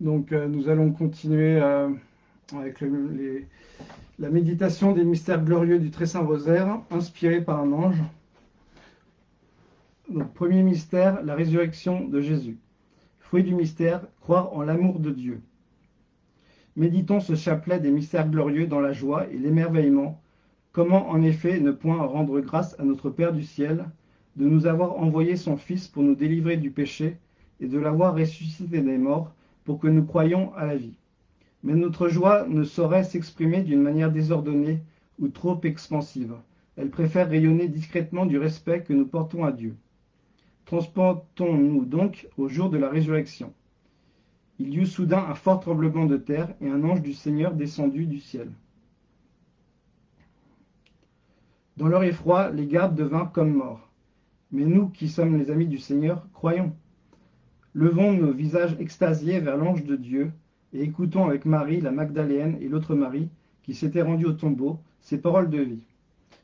Donc euh, nous allons continuer euh, avec la méditation des mystères glorieux du Très Saint Rosaire, inspiré par un ange. Donc premier mystère, la résurrection de Jésus. Fruit du mystère, croire en l'amour de Dieu. Méditons ce chapelet des mystères glorieux dans la joie et l'émerveillement. Comment en effet ne point rendre grâce à notre Père du ciel de nous avoir envoyé son Fils pour nous délivrer du péché et de l'avoir ressuscité des morts pour que nous croyions à la vie. Mais notre joie ne saurait s'exprimer d'une manière désordonnée ou trop expansive. Elle préfère rayonner discrètement du respect que nous portons à Dieu. Transportons-nous donc au jour de la résurrection. Il y eut soudain un fort tremblement de terre et un ange du Seigneur descendu du ciel. Dans leur effroi, les gardes devinrent comme morts. Mais nous, qui sommes les amis du Seigneur, croyons. Levons nos visages extasiés vers l'ange de Dieu et écoutons avec Marie, la Magdaléenne et l'autre Marie, qui s'étaient rendus au tombeau, ces paroles de vie.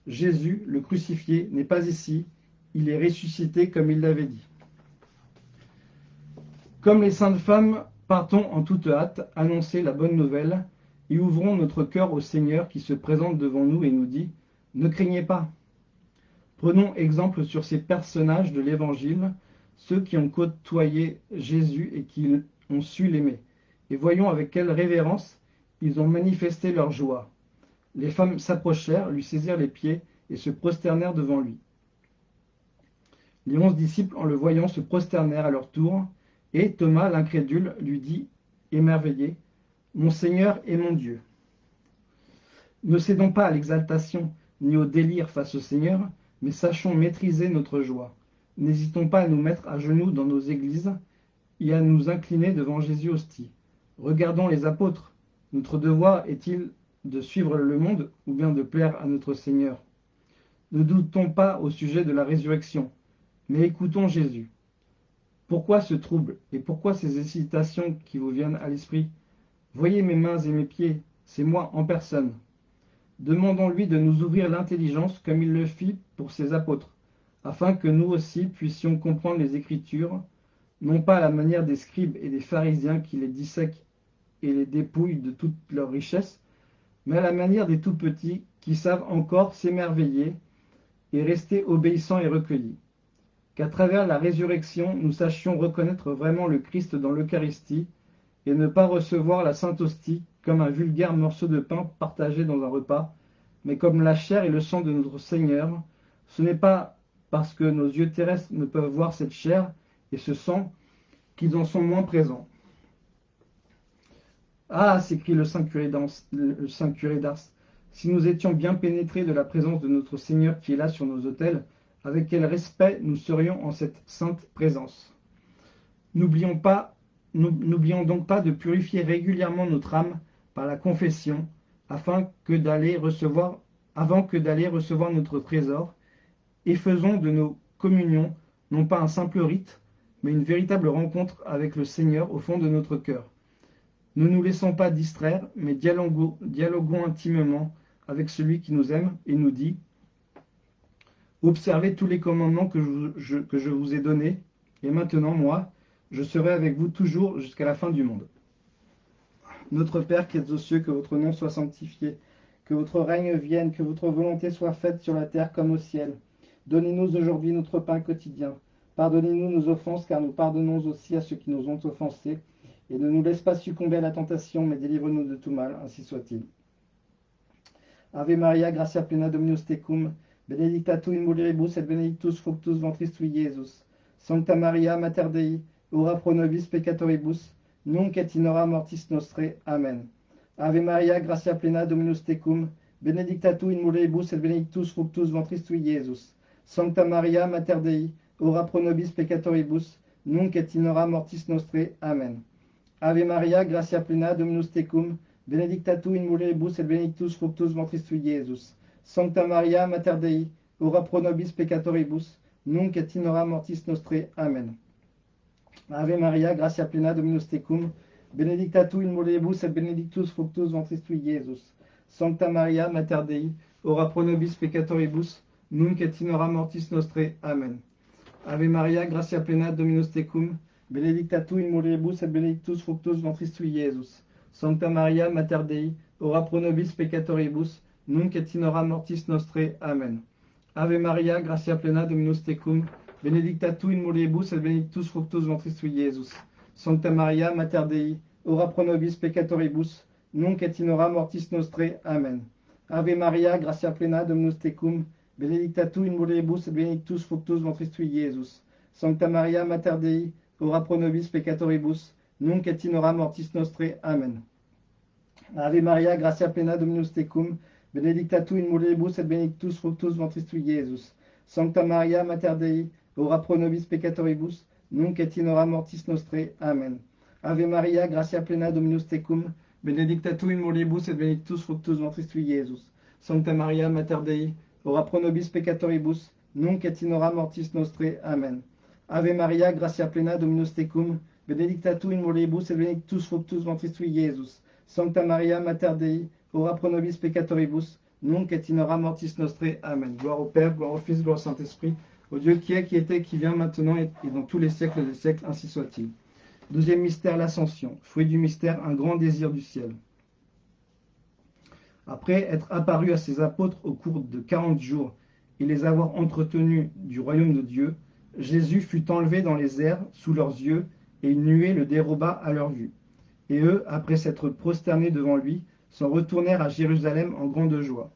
Jésus, le crucifié, n'est pas ici, il est ressuscité comme il l'avait dit. Comme les saintes femmes, partons en toute hâte annoncer la bonne nouvelle et ouvrons notre cœur au Seigneur qui se présente devant nous et nous dit « Ne craignez pas ». Prenons exemple sur ces personnages de l'Évangile ceux qui ont côtoyé Jésus et qui ont su l'aimer. Et voyons avec quelle révérence ils ont manifesté leur joie. Les femmes s'approchèrent, lui saisirent les pieds et se prosternèrent devant lui. Les onze disciples, en le voyant, se prosternèrent à leur tour, et Thomas, l'incrédule, lui dit, émerveillé, Mon Seigneur et mon Dieu. Ne cédons pas à l'exaltation ni au délire face au Seigneur, mais sachons maîtriser notre joie. N'hésitons pas à nous mettre à genoux dans nos églises et à nous incliner devant Jésus hostie. Regardons les apôtres. Notre devoir est-il de suivre le monde ou bien de plaire à notre Seigneur? Ne doutons pas au sujet de la résurrection, mais écoutons Jésus. Pourquoi ce trouble et pourquoi ces hésitations qui vous viennent à l'esprit? Voyez mes mains et mes pieds, c'est moi en personne. Demandons-lui de nous ouvrir l'intelligence comme il le fit pour ses apôtres afin que nous aussi puissions comprendre les Écritures, non pas à la manière des scribes et des pharisiens qui les dissèquent et les dépouillent de toute leur richesse, mais à la manière des tout-petits qui savent encore s'émerveiller et rester obéissants et recueillis. Qu'à travers la résurrection, nous sachions reconnaître vraiment le Christ dans l'Eucharistie et ne pas recevoir la Sainte Hostie comme un vulgaire morceau de pain partagé dans un repas, mais comme la chair et le sang de notre Seigneur. Ce n'est pas parce que nos yeux terrestres ne peuvent voir cette chair et ce sang, qu'ils en sont moins présents. Ah, s'écrie le Saint curé d'Ars, si nous étions bien pénétrés de la présence de notre Seigneur qui est là sur nos autels, avec quel respect nous serions en cette sainte présence. N'oublions donc pas de purifier régulièrement notre âme par la confession, afin avant que d'aller recevoir notre trésor, et faisons de nos communions non pas un simple rite, mais une véritable rencontre avec le Seigneur au fond de notre cœur. Ne nous laissons pas distraire, mais dialoguons, intimement avec celui qui nous aime et nous dit « Observez tous les commandements que je, que je vous ai donnés, et maintenant, moi, je serai avec vous toujours jusqu'à la fin du monde. Notre Père qui êtes aux cieux, que votre nom soit sanctifié, que votre règne vienne, que votre volonté soit faite sur la terre comme au ciel. Donnez-nous aujourd'hui notre pain quotidien. Pardonnez-nous nos offenses, car nous pardonnons aussi à ceux qui nous ont offensés. Et ne nous laisse pas succomber à la tentation, mais délivre-nous de tout mal, ainsi soit-il. Ave Maria, gratia plena Dominus tecum, benedicta tu in mulieribus et benedictus fructus ventris tui, Iesus. Sancta Maria, Mater Dei, ora pro nobis peccatoribus, nunc et in hora mortis nostre. Amen. Ave Maria, gratia plena Dominus tecum, benedicta tu in mulieribus et benedictus fructus ventris tui, Iesus. Sancta Maria, Mater Dei, ora pro nobis peccatoribus, nunc et in hora mortis nostre. Amen. Ave Maria, gratia plena, Dominus tecum, benedicta tu in mulieribus et benedictus fructus ventris tui, Iesus. Sancta Maria, Mater Dei, ora pro nobis peccatoribus, nunc et in hora mortis nostre. Amen. Ave Maria, gratia plena, Dominus tecum, benedicta tu in mulieribus et benedictus fructus ventris tui, Iesus. Sancta Maria, Mater Dei, ora pro nobis peccatoribus, nunc et mortis nostre. Amen. Ave Maria, gratia plena, Dominus tecum, benedicta tu in mulieribus et benedictus fructus ventris tui, Iesus. Sancta Maria, Mater Dei, ora pro nobis peccatoribus, nunc et in hora mortis nostre. Amen. Ave Maria, gratia plena Dominus tecum, benedicta tu in mulieribus et benedictus fructus ventris tui, Iesus. Sancta Maria, Mater Dei, ora pro nobis peccatoribus, nunc et mortis nostre. Amen. Ave Maria, gratia plena Dominus tecum, benedicta tu in mulieribus et benedictus fructus ventris tui, Iesus. Sancta Maria, Mater Dei, ora pro nobis peccatoribus, nunc et in hora mortis nostre. Amen. Ave Maria, gratia plena Dominus tecum, benedicta tu in mulieribus et benedictus fructus ventris tui, Iesus. Sancta Maria, Mater Dei, ora pro nobis peccatoribus, nunc et in hora mortis nostre. Amen. Ave Maria, gratia plena Dominus tecum, benedicta tu in mulieribus et benedictus fructus ventris tui, Iesus. Sancta Maria, Mater Dei, ora pro nobis peccatoribus, nunc et in mortis nostre. Amen. Ave Maria, gratia plena Dominus tecum, benedicta tu in mulieribus et benedictus fructus ventris tui, Iesus. Sancta Maria, Mater Dei, ora pro nobis peccatoribus, nunc et mortis nostre. Amen. Gloire au Père, gloire au Fils, gloire au Saint-Esprit, au Dieu qui est, qui était, qui vient maintenant et dans tous les siècles des siècles, ainsi soit-il. Deuxième mystère, l'ascension. Fruit du mystère, un grand désir du ciel. Après être apparu à ses apôtres au cours de quarante jours et les avoir entretenus du royaume de Dieu, Jésus fut enlevé dans les airs sous leurs yeux, et une nuée le déroba à leur vue. Et eux, après s'être prosternés devant lui, s'en retournèrent à Jérusalem en grande joie.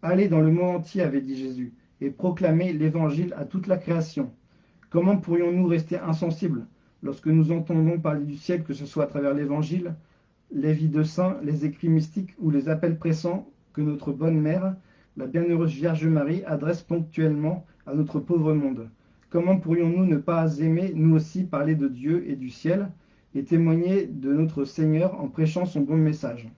Allez dans le monde entier, avait dit Jésus, et proclamez l'évangile à toute la création. Comment pourrions-nous rester insensibles lorsque nous entendons parler du ciel, que ce soit à travers l'évangile, les vies de saints, les écrits mystiques ou les appels pressants que notre bonne mère, la bienheureuse Vierge Marie, adresse ponctuellement à notre pauvre monde. Comment pourrions-nous ne pas aimer, nous aussi, parler de Dieu et du ciel et témoigner de notre Seigneur en prêchant son bon message?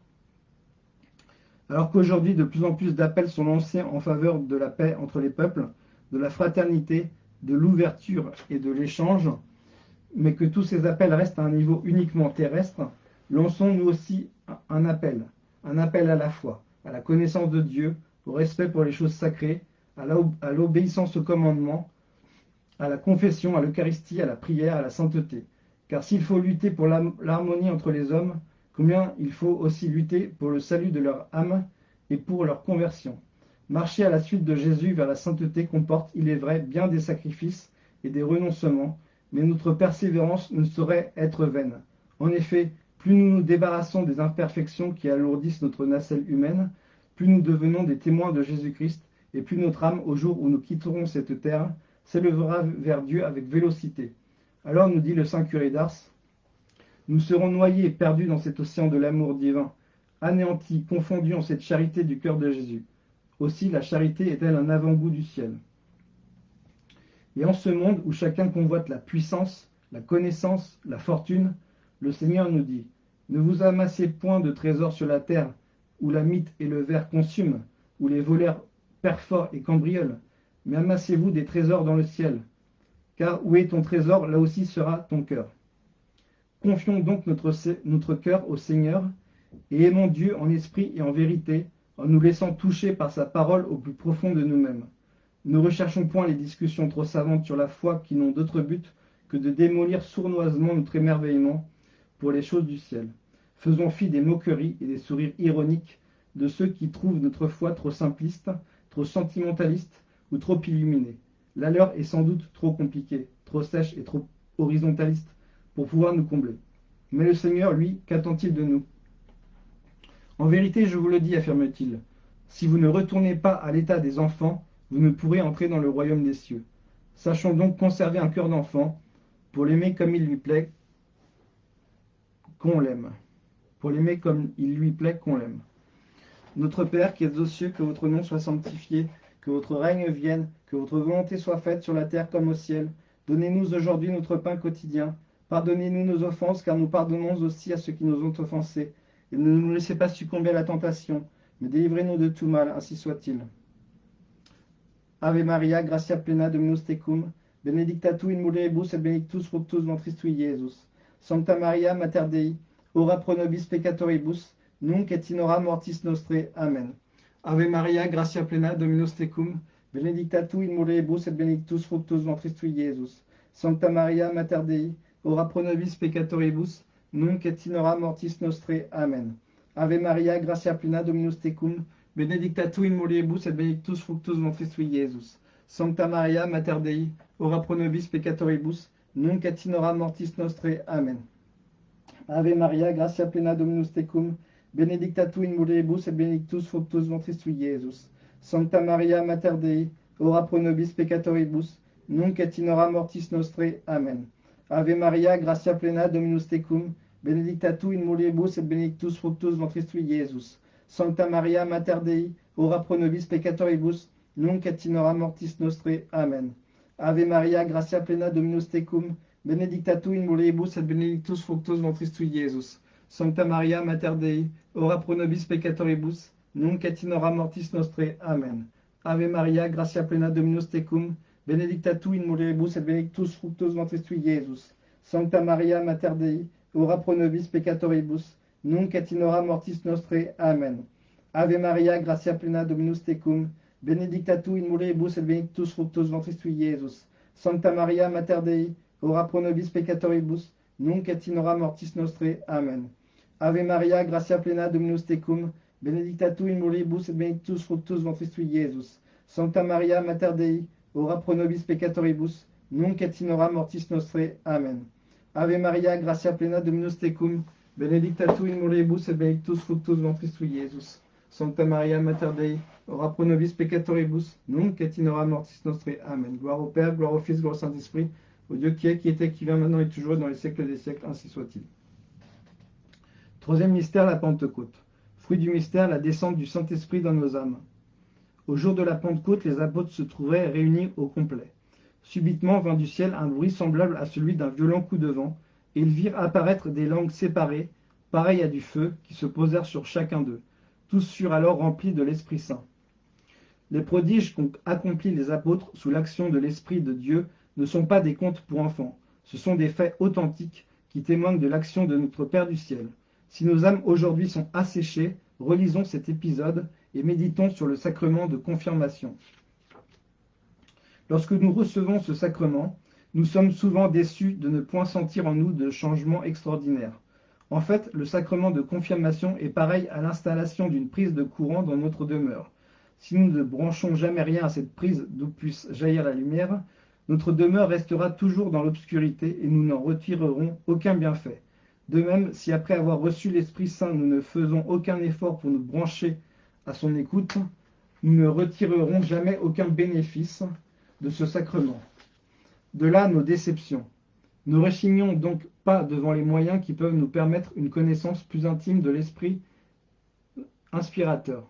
Alors qu'aujourd'hui, de plus en plus d'appels sont lancés en faveur de la paix entre les peuples, de la fraternité, de l'ouverture et de l'échange, mais que tous ces appels restent à un niveau uniquement terrestre, lançons nous aussi un appel, un appel à la foi, à la connaissance de Dieu, au respect pour les choses sacrées, à l'obéissance au commandement, à la confession, à l'Eucharistie, à la prière, à la sainteté. Car s'il faut lutter pour l'harmonie entre les hommes, combien il faut aussi lutter pour le salut de leur âme et pour leur conversion. Marcher à la suite de Jésus vers la sainteté comporte, il est vrai, bien des sacrifices et des renoncements, mais notre persévérance ne saurait être vaine. En effet, plus nous nous débarrassons des imperfections qui alourdissent notre nacelle humaine, plus nous devenons des témoins de Jésus-Christ, et plus notre âme, au jour où nous quitterons cette terre, s'élèvera vers Dieu avec vélocité. Alors, nous dit le Saint curé d'Ars, nous serons noyés et perdus dans cet océan de l'amour divin, anéantis, confondus en cette charité du cœur de Jésus. Aussi, la charité est-elle un avant-goût du ciel. Et en ce monde où chacun convoite la puissance, la connaissance, la fortune, le Seigneur nous dit, ne vous amassez point de trésors sur la terre, où la mythe et le verre consument, où les voleurs perforent et cambriolent, mais amassez-vous des trésors dans le ciel, car où est ton trésor, là aussi sera ton cœur. Confions donc notre, notre cœur au Seigneur, et aimons Dieu en esprit et en vérité, en nous laissant toucher par sa parole au plus profond de nous-mêmes. Ne recherchons point les discussions trop savantes sur la foi qui n'ont d'autre but que de démolir sournoisement notre émerveillement pour les choses du ciel. Faisons fi des moqueries et des sourires ironiques de ceux qui trouvent notre foi trop simpliste, trop sentimentaliste ou trop illuminée. La leur est sans doute trop compliquée, trop sèche et trop horizontaliste pour pouvoir nous combler. Mais le Seigneur, lui, qu'attend-il de nous? En vérité, je vous le dis, affirme-t-il, si vous ne retournez pas à l'état des enfants, vous ne pourrez entrer dans le royaume des cieux. Sachons donc conserver un cœur d'enfant pour l'aimer comme il lui plaît qu'on l'aime. Pour l'aimer comme il lui plaît qu'on l'aime. Notre Père qui êtes aux cieux, que votre nom soit sanctifié, que votre règne vienne, que votre volonté soit faite sur la terre comme au ciel. Donnez-nous aujourd'hui notre pain quotidien. Pardonnez-nous nos offenses, car nous pardonnons aussi à ceux qui nous ont offensés. Et ne nous laissez pas succomber à la tentation, mais délivrez-nous de tout mal, ainsi soit-il. Ave Maria, gratia plena Dominus tecum, benedicta tu in mulieribus et benedictus fructus ventris tui, Iesus. Sancta Maria, Mater Dei, ora pro nobis peccatoribus, nunc et in hora mortis nostre. Amen. Ave Maria, gratia plena Dominus tecum, benedicta tu in mulieribus et benedictus fructus ventris tui, Iesus. Sancta Maria Mater Dei, ora pro nobis peccatoribus, nunc et in hora mortis nostre. Amen. Ave Maria, gratia plena Dominus tecum, benedicta tu in mulieribus et benedictus fructus ventris tui, Iesus. Sancta Maria Mater Dei, ora pro nobis peccatoribus, nunc et in hora mortis nostre. Amen. Ave Maria, gratia plena Dominus tecum, benedicta tu in mulieribus et benedictus fructus ventris tui, Iesus. Sancta Maria Mater Dei, ora pro nobis peccatoribus, nunc et mortis nostre. Amen. Ave Maria, gratia plena Dominus tecum, benedicta tu in mulieribus et benedictus fructus ventris tui, Iesus. Sancta Maria Mater Dei, ora pro nobis peccatoribus, nunc et mortis nostre. Amen. Ave Maria, gratia plena Dominus tecum, benedicta tu in mulieribus et benedictus fructus ventris tui, Iesus. Sancta Maria Mater Dei, ora pro nobis peccatoribus, nunc et mortis nostre. Amen. Ave Maria, gratia plena Dominus tecum, benedicta tu in mulieribus et benedictus fructus ventris tui, Iesus. Sancta Maria Mater Dei, ora pro nobis peccatoribus, nunc et mortis nostre. Amen. Ave Maria, gratia plena Dominus tecum, benedicta tu in mulieribus et benedictus fructus ventris tui, Iesus. Sancta Maria Mater Dei, ora pro nobis peccatoribus, nunc et mortis nostre. Amen. Ave Maria, gratia plena Dominus tecum, benedicta tu in mulieribus et benedictus fructus ventris tui, Iesus. Sancta Maria Mater Dei, ora pro nobis peccatoribus, nunc et mortis nostre. Amen. Ave Maria, gratia plena Dominus tecum, benedicta tu in mulieribus et benedictus fructus ventris tui, Iesus. Sancta Maria Mater Dei, ora pro nobis peccatoribus, nunc et mortis nostre. Amen. Gloire au Père, gloire au Fils, gloire au Saint-Esprit, au Dieu qui est, qui était, qui vient, maintenant et toujours, dans les siècles des siècles, ainsi soit-il. Troisième mystère, la Pentecôte. Fruit du mystère, la descente du Saint-Esprit dans nos âmes. Au jour de la Pentecôte, les apôtres se trouvaient réunis au complet. Subitement vint du ciel un bruit semblable à celui d'un violent coup de vent, et ils virent apparaître des langues séparées, pareilles à du feu, qui se posèrent sur chacun d'eux. Tous furent alors remplis de l'Esprit Saint. Les prodiges qu'ont accomplis les apôtres sous l'action de l'Esprit de Dieu ne sont pas des contes pour enfants, ce sont des faits authentiques qui témoignent de l'action de notre Père du ciel. Si nos âmes aujourd'hui sont asséchées, relisons cet épisode et méditons sur le sacrement de confirmation. Lorsque nous recevons ce sacrement, nous sommes souvent déçus de ne point sentir en nous de changement extraordinaire. En fait, le sacrement de confirmation est pareil à l'installation d'une prise de courant dans notre demeure. Si nous ne branchons jamais rien à cette prise d'où puisse jaillir la lumière, notre demeure restera toujours dans l'obscurité et nous n'en retirerons aucun bienfait. De même, si après avoir reçu l'Esprit Saint, nous ne faisons aucun effort pour nous brancher à son écoute, nous ne retirerons jamais aucun bénéfice de ce sacrement. De là nos déceptions. Ne rechignons donc pas devant les moyens qui peuvent nous permettre une connaissance plus intime de l'Esprit inspirateur.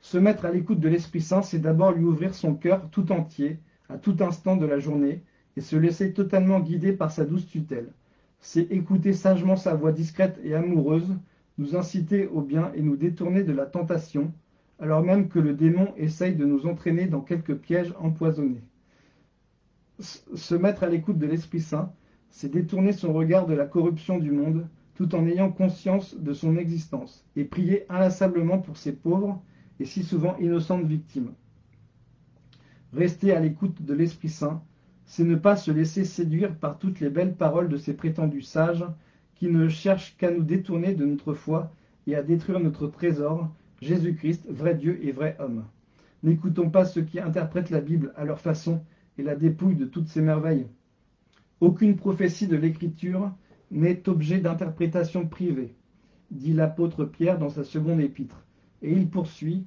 Se mettre à l'écoute de l'Esprit Saint, c'est d'abord lui ouvrir son cœur tout entier, à tout instant de la journée, et se laisser totalement guider par sa douce tutelle. C'est écouter sagement sa voix discrète et amoureuse, nous inciter au bien et nous détourner de la tentation, alors même que le démon essaye de nous entraîner dans quelques pièges empoisonnés. Se mettre à l'écoute de l'Esprit Saint, c'est détourner son regard de la corruption du monde, tout en ayant conscience de son existence, et prier inlassablement pour ces pauvres et si souvent innocentes victimes. Rester à l'écoute de l'Esprit Saint, c'est ne pas se laisser séduire par toutes les belles paroles de ces prétendus sages qui ne cherchent qu'à nous détourner de notre foi et à détruire notre trésor, Jésus-Christ, vrai Dieu et vrai homme. N'écoutons pas ceux qui interprètent la Bible à leur façon et la dépouillent de toutes ses merveilles. Aucune prophétie de l'Écriture n'est objet d'interprétation privée, dit l'apôtre Pierre dans sa seconde épître. Et il poursuit,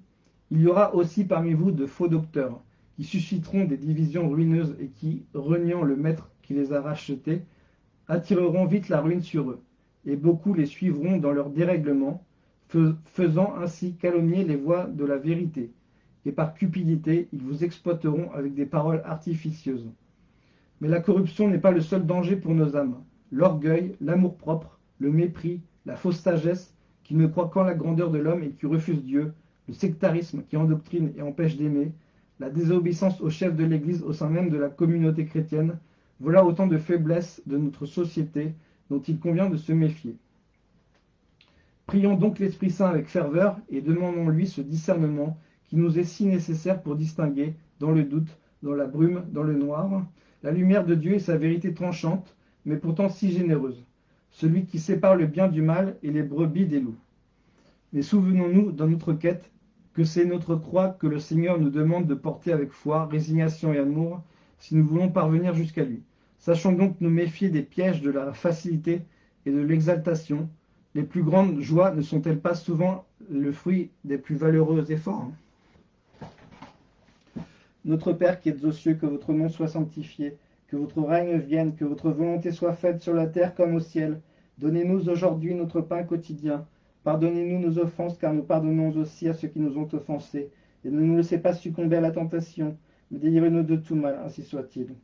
Il y aura aussi parmi vous de faux docteurs, qui susciteront des divisions ruineuses et qui, reniant le maître qui les a rachetés, attireront vite la ruine sur eux, et beaucoup les suivront dans leur dérèglement, faisant ainsi calomnier les voies de la vérité, et par cupidité ils vous exploiteront avec des paroles artificieuses. Mais la corruption n'est pas le seul danger pour nos âmes. L'orgueil, l'amour-propre, le mépris, la fausse sagesse, qui ne croit qu'en la grandeur de l'homme et qui refuse Dieu, le sectarisme qui endoctrine et empêche d'aimer, la désobéissance au chef de l'Église au sein même de la communauté chrétienne, voilà autant de faiblesses de notre société dont il convient de se méfier. Prions donc l'Esprit Saint avec ferveur et demandons-lui ce discernement qui nous est si nécessaire pour distinguer, dans le doute, dans la brume, dans le noir, La lumière de Dieu est sa vérité tranchante, mais pourtant si généreuse. Celui qui sépare le bien du mal et les brebis des loups. Mais souvenons-nous, dans notre quête, que c'est notre croix que le Seigneur nous demande de porter avec foi, résignation et amour, si nous voulons parvenir jusqu'à lui. Sachons donc nous méfier des pièges de la facilité et de l'exaltation. Les plus grandes joies ne sont-elles pas souvent le fruit des plus valeureux efforts Notre Père qui êtes aux cieux, que votre nom soit sanctifié, que votre règne vienne, que votre volonté soit faite sur la terre comme au ciel. Donnez-nous aujourd'hui notre pain quotidien. Pardonnez-nous nos offenses, car nous pardonnons aussi à ceux qui nous ont offensés. Et ne nous laissez pas succomber à la tentation, mais délivrez-nous de tout mal, ainsi soit-il.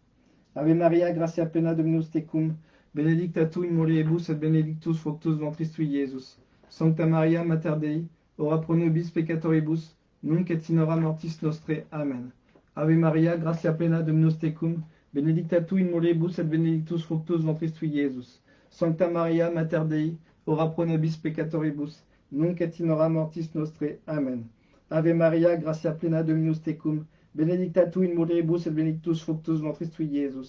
Ave Maria, gratia plena Dominus tecum, benedicta tu in mulieribus et benedictus fructus ventris tui, Iesus. Sancta Maria, Mater Dei, ora pro nobis peccatoribus, nunc et in mortis nostre. Amen. Ave Maria, gratia plena Dominus tecum, benedicta tu in mulieribus et benedictus fructus ventris tui, Iesus. Sancta Maria, Mater Dei, ora pro nobis peccatoribus, nunc et mortis nostre. Amen. Ave Maria, gratia plena Dominus tecum, benedicta tu in mulieribus et benedictus fructus ventris tui.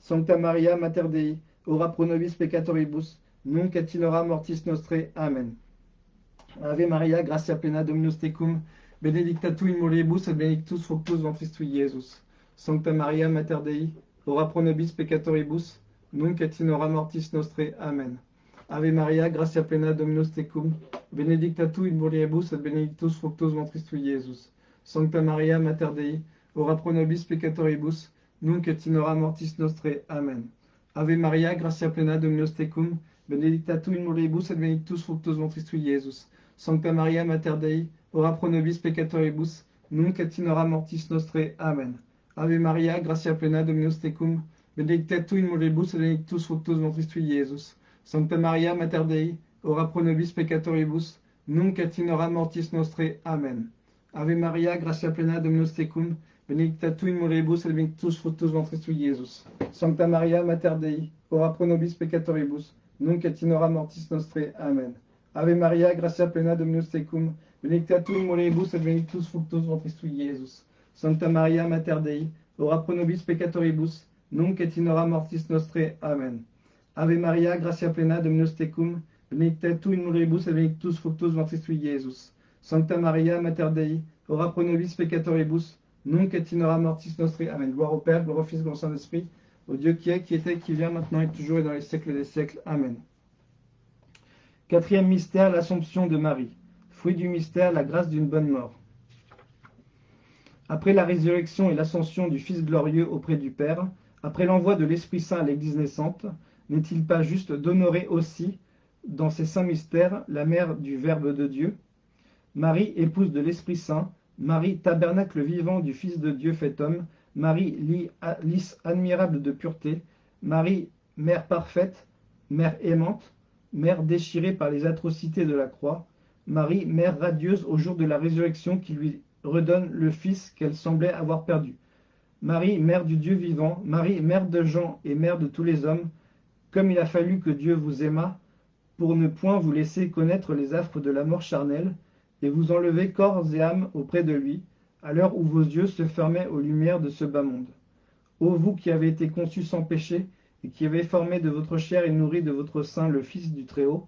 Sancta Maria, Mater Dei, ora pro nobis peccatoribus, nunc et mortis nostre. Amen. Ave Maria, gratia plena Dominus tecum, benedicta tu in mulieribus et fructus ventris tui, Iesus. Sancta Maria, Mater Dei, ora pro nobis peccatoribus, nunc et in hora mortis nostre. Amen. Ave Maria, gratia plena Dominus tecum, benedicta tu in mulieribus et benedictus fructus ventris tui, Iesus. Sancta Maria, Mater Dei, ora pro nobis peccatoribus, nunc et in hora mortis nostre. Amen. Ave Maria, gratia plena Dominus tecum, benedicta tu in mulieribus et benedictus fructus ventris tui, Iesus. Sancta Maria, Mater Dei, ora pro nobis peccatoribus, nunc et mortis nostre. Amen. Ave Maria, gratia plena Dominus tecum, benedicta tu in mulieribus et benedictus fructus ventris tui, Iesus. Sancta Maria, Mater Dei, ora pro nobis peccatoribus, nunc et mortis nostre. Amen. Ave Maria, gratia plena Dominus tecum, benedicta tu in mulieribus et benedictus fructus ventris tui, Iesus. Sancta Maria, Mater Dei, ora pro nobis peccatoribus, nunc et mortis nostre. Amen. Ave Maria, gratia plena Dominus tecum, benedicta tu in mulieribus et benedictus fructus ventris tui, Iesus. Sancta Maria, Mater Dei, ora pro nobis peccatoribus, nunc et mortis nostre. Amen. Ave Maria, gratia plena Dominus tecum, benedicta tu in mulieribus et benedictus fructus ventris tui, Iesus. Sancta Maria, Mater Dei, ora pro nobis peccatoribus, nunc et mortis nostre. Amen. Gloire au Père, gloire au Fils, gloire au Saint-Esprit, au Dieu qui est, qui était, qui vient, maintenant et toujours et dans les siècles des siècles. Amen. Quatrième mystère, l'Assomption de Marie. Fruit du mystère, la grâce d'une bonne mort. Après la résurrection et l'ascension du Fils glorieux auprès du Père, après l'envoi de l'Esprit Saint à l'Église naissante, n'est-il pas juste d'honorer aussi, dans ces saints mystères, la mère du Verbe de Dieu? Marie, épouse de l'Esprit Saint, Marie, tabernacle vivant du Fils de Dieu fait homme, Marie, lys admirable de pureté, Marie, mère parfaite, mère aimante, mère déchirée par les atrocités de la croix, Marie, mère radieuse au jour de la résurrection qui lui redonne le Fils qu'elle semblait avoir perdu. Marie, mère du Dieu vivant, Marie, mère de Jean et mère de tous les hommes, comme il a fallu que Dieu vous aimât, pour ne point vous laisser connaître les affres de la mort charnelle, et vous enlever corps et âme auprès de lui, à l'heure où vos yeux se fermaient aux lumières de ce bas monde. Ô vous qui avez été conçus sans péché, et qui avez formé de votre chair et nourri de votre sein le Fils du Très-Haut,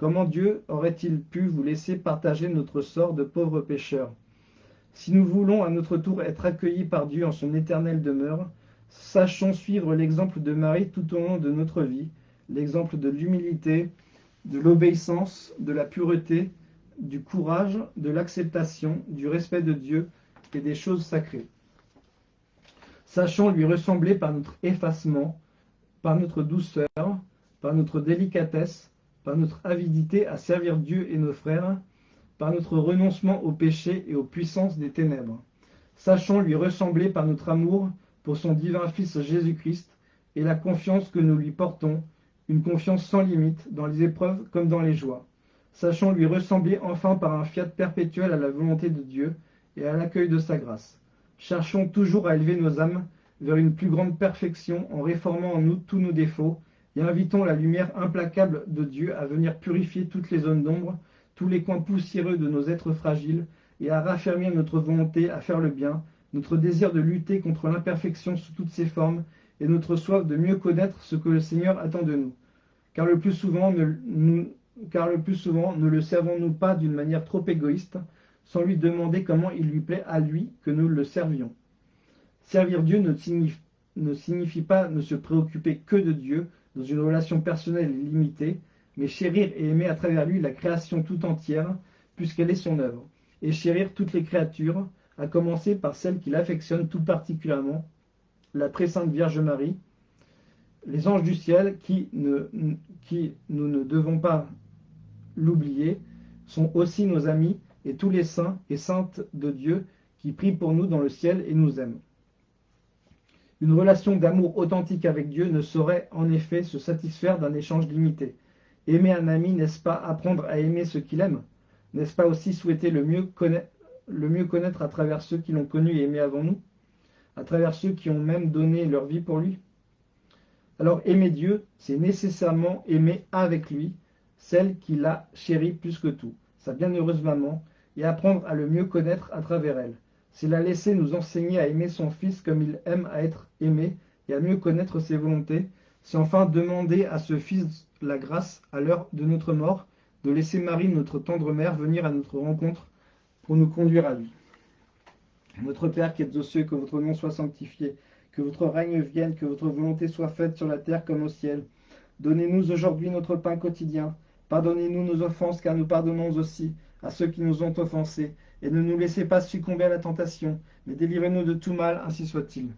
comment Dieu aurait-il pu vous laisser partager notre sort de pauvres pécheurs Si nous voulons à notre tour être accueillis par Dieu en son éternelle demeure, sachons suivre l'exemple de Marie tout au long de notre vie, l'exemple de l'humilité, de l'obéissance, de la pureté, du courage, de l'acceptation, du respect de Dieu et des choses sacrées. Sachons lui ressembler par notre effacement, par notre douceur, par notre délicatesse, par notre avidité à servir Dieu et nos frères, par notre renoncement au péché et aux puissances des ténèbres. Sachons lui ressembler par notre amour pour son divin Fils Jésus-Christ et la confiance que nous lui portons, une confiance sans limite dans les épreuves comme dans les joies. Sachons lui ressembler enfin par un fiat perpétuel à la volonté de Dieu et à l'accueil de sa grâce. Cherchons toujours à élever nos âmes vers une plus grande perfection en réformant en nous tous nos défauts et invitons la lumière implacable de Dieu à venir purifier toutes les zones d'ombre, tous les coins poussiéreux de nos êtres fragiles et à raffermir notre volonté à faire le bien, notre désir de lutter contre l'imperfection sous toutes ses formes et notre soif de mieux connaître ce que le Seigneur attend de nous. Car le plus souvent, ne, car le plus souvent, ne le servons-nous pas d'une manière trop égoïste, sans lui demander comment il lui plaît à lui que nous le servions. Servir Dieu ne signifie pas ne se préoccuper que de Dieu dans une relation personnelle limitée, mais chérir et aimer à travers lui la création tout entière, puisqu'elle est son œuvre, et chérir toutes les créatures, à commencer par celles qu'il affectionne tout particulièrement, la très sainte Vierge Marie, les anges du ciel, qui, qui nous ne devons pas l'oublier, sont aussi nos amis, et tous les saints et saintes de Dieu qui prient pour nous dans le ciel et nous aiment. Une relation d'amour authentique avec Dieu ne saurait en effet se satisfaire d'un échange limité. Aimer un ami, n'est-ce pas apprendre à aimer ce qu'il aime? N'est-ce pas aussi souhaiter le mieux, connaître à travers ceux qui l'ont connu et aimé avant nous? À travers ceux qui ont même donné leur vie pour lui? Alors aimer Dieu, c'est nécessairement aimer avec lui celle qui l'a chéri plus que tout, sa bienheureuse maman, et apprendre à le mieux connaître à travers elle. C'est la laisser nous enseigner à aimer son Fils comme il aime à être aimé et à mieux connaître ses volontés. C'est enfin demander à ce Fils la grâce, à l'heure de notre mort, de laisser Marie, notre tendre mère, venir à notre rencontre pour nous conduire à lui. Notre Père qui êtes aux cieux, que votre nom soit sanctifié, que votre règne vienne, que votre volonté soit faite sur la terre comme au ciel. Donnez-nous aujourd'hui notre pain quotidien. Pardonnez-nous nos offenses, car nous pardonnons aussi à ceux qui nous ont offensés et ne nous laissez pas succomber à la tentation, mais délivrez-nous de tout mal, ainsi soit-il.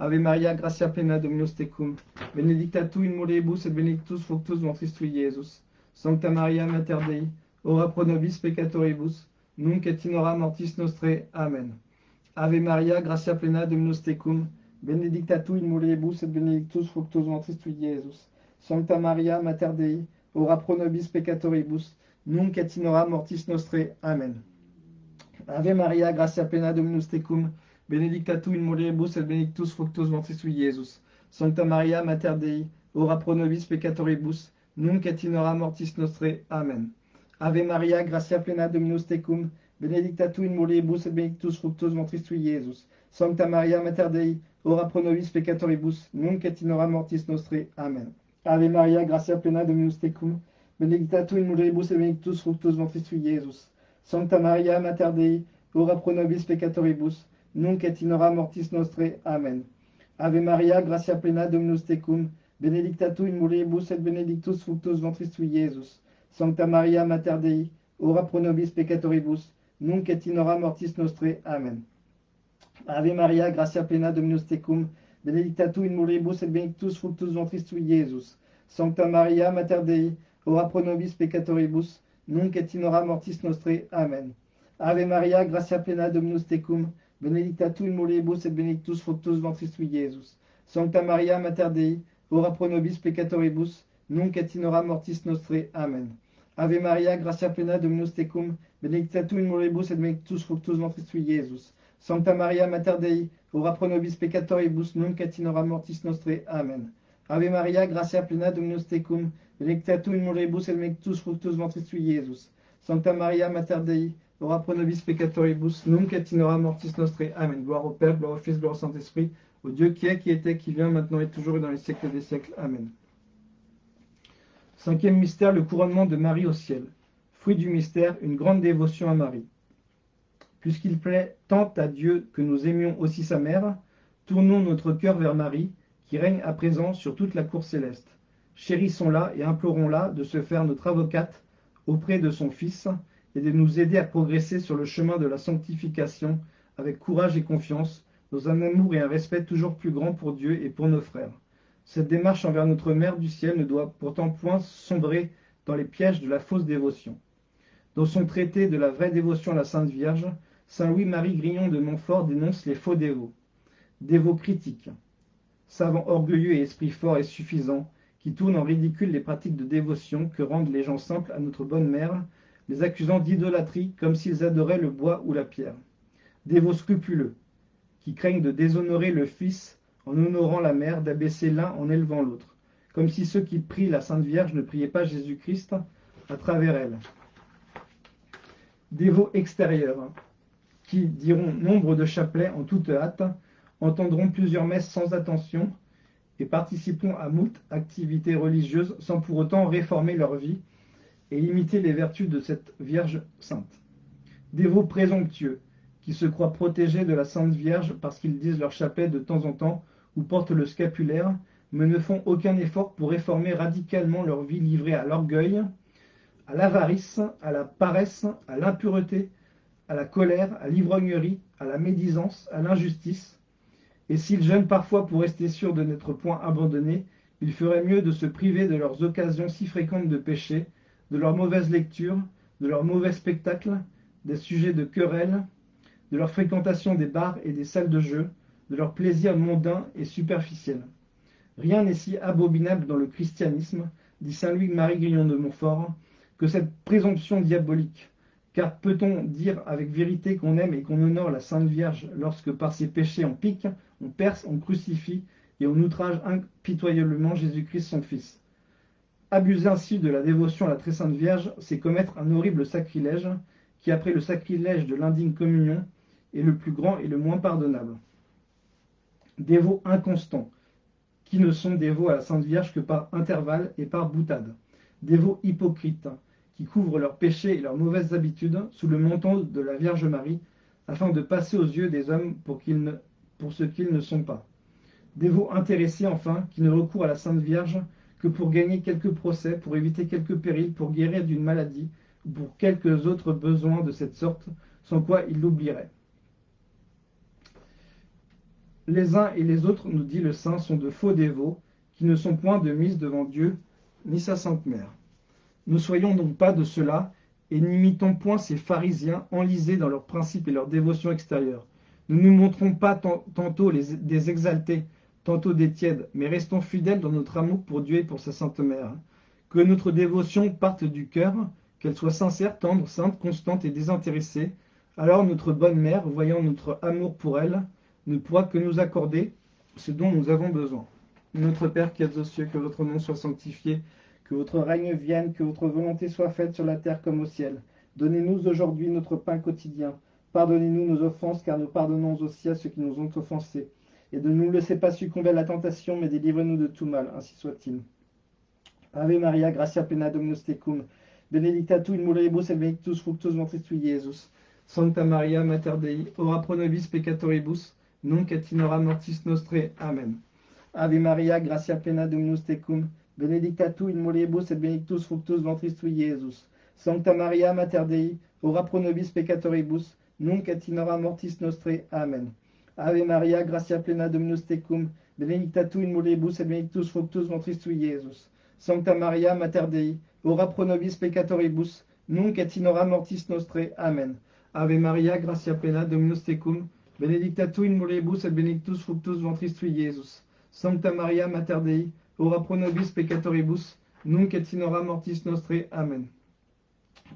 Ave Maria, gratia plena Dominus tecum, benedicta tu in mulieribus et benedictus fructus ventris tui. Sancta Maria, Mater Dei, ora pro nobis peccatoribus, nunc et in hora mortis nostre. Amen. Ave Maria, gratia plena Dominus tecum, benedicta tu in mulieribus et benedictus fructus ventris tui. Sancta Maria, Mater Dei, ora pro nobis peccatoribus, nunc et in hora mortis nostre. Amen. Ave Maria, gracia plena Dominus tecum, benedicta tu in mulieribus et benedictus fructus ventris Iesus. Sancta Maria, Mater Dei, ora pro nobis peccatoribus, nunc et in mortis nostre. Amen. Ave Maria, gracia plena Dominus tecum, benedicta tu in mulieribus et benedictus fructus ventris tui, Iesus. Sancta Maria, Mater Dei, ora pro nobis peccatoribus, nunc et in mortis nostre. Amen. Ave Maria, gracia plena Dominus tecum, benedicta tu in mulieribus et benedictus fructus ventris tui, Iesus. Sancta Maria, Mater Dei, ora pro nobis peccatoribus, nunc et in hora mortis nostre. Amen. Ave Maria, gracia plena Dominus tecum, benedicta tu in mulieribus et benedictus fructus ventris tui, Iesus. Sancta Maria, Mater Dei, ora pro nobis peccatoribus, nunc et in hora mortis nostre. Amen. Ave Maria, gracia plena Dominus tecum, benedicta tu in mulieribus et benedictus fructus ventris tui, Iesus. Sancta Maria, Mater Dei, ora pro nobis peccatoribus, nunc et mortis nostre. Amen. Ave Maria, gracia plena Dominus tecum, benedicta tu in mulieribus et benedictus fructus ventris tui, Iesus. Sancta Maria, Mater Dei, ora pro nobis peccatoribus, nunc et mortis nostre. Amen. Ave Maria, gracia plena Dominus tecum, benedicta tu in mulieribus et benedictus fructus ventris tui, Iesus. Sancta Maria, Mater Dei, ora pro nobis peccatoribus, nunc mortis nostre. Amen. Ave Maria, gracia plena Dominus tecum, tu in mulieribus et benedictus fructus ventris tui, Iesus. Sancta Maria, Mater Dei, ora pro nobis peccatoribus, nunc et mortis nostre. Amen. Gloire au Père, gloire au Fils, gloire au Saint-Esprit, au Dieu qui est, qui était, qui vient, maintenant et toujours et dans les siècles des siècles. Amen. Cinquième mystère, le couronnement de Marie au ciel. Fruit du mystère, une grande dévotion à Marie. Puisqu'il plaît tant à Dieu que nous aimions aussi sa mère, tournons notre cœur vers Marie, qui règne à présent sur toute la cour céleste. Chérissons-la et implorons-la de se faire notre avocate auprès de son Fils et de nous aider à progresser sur le chemin de la sanctification avec courage et confiance, dans un amour et un respect toujours plus grand pour Dieu et pour nos frères. Cette démarche envers notre Mère du ciel ne doit pourtant point sombrer dans les pièges de la fausse dévotion. Dans son traité de la vraie dévotion à la Sainte Vierge, Saint Louis-Marie Grignon de Montfort dénonce les faux dévots. Dévots critiques, savants orgueilleux et esprits forts et suffisants, qui tournent en ridicule les pratiques de dévotion que rendent les gens simples à notre bonne mère, les accusant d'idolâtrie comme s'ils adoraient le bois ou la pierre. Dévots scrupuleux, qui craignent de déshonorer le Fils en honorant la mère, d'abaisser l'un en élevant l'autre, comme si ceux qui prient la Sainte Vierge ne priaient pas Jésus-Christ à travers elle. Dévots extérieurs, qui diront nombre de chapelets en toute hâte, entendront plusieurs messes sans attention, et participeront à moult activités religieuses sans pour autant réformer leur vie et imiter les vertus de cette Vierge sainte. Dévots présomptueux, qui se croient protégés de la Sainte Vierge parce qu'ils disent leur chapelet de temps en temps ou portent le scapulaire, mais ne font aucun effort pour réformer radicalement leur vie livrée à l'orgueil, à l'avarice, à la paresse, à l'impureté, à la colère, à l'ivrognerie, à la médisance, à l'injustice. Et s'ils jeûnent parfois pour rester sûrs de n'être point abandonnés, il ferait mieux de se priver de leurs occasions si fréquentes de péché, de leurs mauvaises lectures, de leurs mauvais spectacles, des sujets de querelles, de leur fréquentation des bars et des salles de jeu, de leurs plaisirs mondains et superficiels. Rien n'est si abominable dans le christianisme, dit saint Louis-Marie Grillon de Montfort, que cette présomption diabolique. Peut-on dire avec vérité qu'on aime et qu'on honore la Sainte Vierge lorsque par ses péchés on pique, on perce, on crucifie et on outrage impitoyablement Jésus-Christ son Fils? Abuser ainsi de la dévotion à la très Sainte Vierge, c'est commettre un horrible sacrilège qui, après le sacrilège de l'indigne communion, est le plus grand et le moins pardonnable. Dévots inconstants, qui ne sont dévots à la Sainte Vierge que par intervalle et par boutade. Dévots hypocrites, qui couvrent leurs péchés et leurs mauvaises habitudes sous le manteau de la Vierge Marie, afin de passer aux yeux des hommes pour ce qu'ils ne sont pas. Dévots intéressés, enfin, qui ne recourent à la Sainte Vierge que pour gagner quelques procès, pour éviter quelques périls, pour guérir d'une maladie, ou pour quelques autres besoins de cette sorte, sans quoi ils l'oublieraient. Les uns et les autres, nous dit le saint, sont de faux dévots, qui ne sont point de mise devant Dieu, ni sa Sainte Mère. Ne soyons donc pas de cela, et n'imitons point ces pharisiens enlisés dans leurs principes et leurs dévotions extérieures. Ne nous montrons pas tantôt des exaltés, tantôt des tièdes, mais restons fidèles dans notre amour pour Dieu et pour sa Sainte Mère. Que notre dévotion parte du cœur, qu'elle soit sincère, tendre, sainte, constante et désintéressée. Alors notre bonne mère, voyant notre amour pour elle, ne pourra que nous accorder ce dont nous avons besoin. Notre Père qui êtes aux cieux, que votre nom soit sanctifié, que votre règne vienne, que votre volonté soit faite sur la terre comme au ciel. Donnez-nous aujourd'hui notre pain quotidien. Pardonnez-nous nos offenses, car nous pardonnons aussi à ceux qui nous ont offensés. Et ne nous laissez pas succomber à la tentation, mais délivrez-nous de tout mal, ainsi soit-il. Ave Maria, gratia plena Dominus tecum, benedicta tu in mulieribus et benedictus fructus ventris tui, Iesus. Sancta Maria, Mater Dei, ora pro nobis peccatoribus, nunc et in mortis nostre. Amen. Ave Maria, gratia plena Dominus tecum, benedicta tu in et benedictus fructus ventris tui, Iesus. Sancta Maria, Mater Dei, ora pro nobis peccatoribus, nunc et mortis nostre. Amen. Ave Maria, gratia plena Dominus tecum, benedicta tu in mulieribus et benedictus fructus ventris tui, Iesus. Sancta Maria, Mater Dei, ora pro nobis peccatoribus, nunc et mortis nostre. Amen. Ave Maria, gratia plena Dominus tecum, benedicta tu in et benedictus fructus ventris tui, Iesus. Sancta Maria, Mater Dei, ora pro nobis peccatoribus, nunc et in mortis nostre. Amen.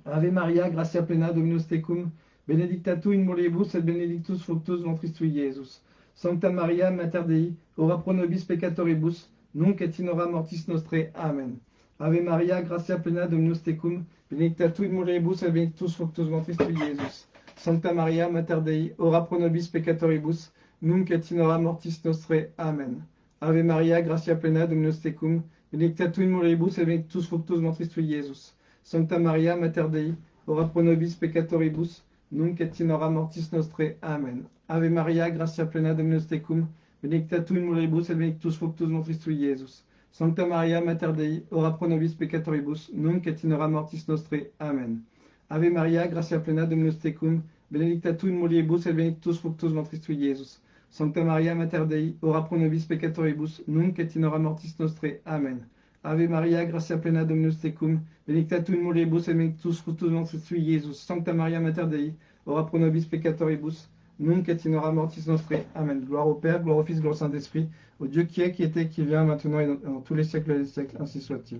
Ave Maria, gratia plena Dominus tecum, benedicta tu in mulieribus et benedictus fructus ventris tui, Iesus. Sancta Maria, Mater Dei, ora pro nobis peccatoribus, nunc et in mortis nostre. Amen. Ave Maria, gratia plena Dominus tecum, benedicta tu in mulieribus et benedictus fructus ventris tui, Iesus. Sancta Maria, Mater Dei, ora pro nobis peccatoribus, nunc et mortis nostre. Amen. Ave Maria, gratia plena Dominus tecum, benedicta tu in mulieribus et benedictus fructus ventris tui, Iesus. Sancta Maria, Mater Dei, ora pro nobis peccatoribus, nunc et in hora mortis nostre. Amen. Ave Maria, gratia plena Dominus tecum, benedicta tu in mulieribus et benedictus fructus ventris tui, Iesus. Sancta Maria, Mater Dei, ora pro nobis peccatoribus, nunc et in hora mortis nostre. Amen. Ave Maria, gratia plena Dominus tecum, benedicta tu in mulieribus et benedictus fructus ventris tui, Iesus. Sancta Maria, Mater Dei, ora pro nobis peccatoribus, nunc et in hora mortis nostre. Amen. Ave Maria, gratia plena Dominus tecum, benedicta tu in mulieribus et benedictus fructus ventris tui. Sancta Maria, Mater Dei, ora pro nobis peccatoribus, nunc et in hora mortis nostre. Amen. Gloire au Père, gloire au Fils, gloire au Saint-Esprit, au Dieu qui est, qui était, qui vient, maintenant et dans tous les siècles des siècles, ainsi soit-il.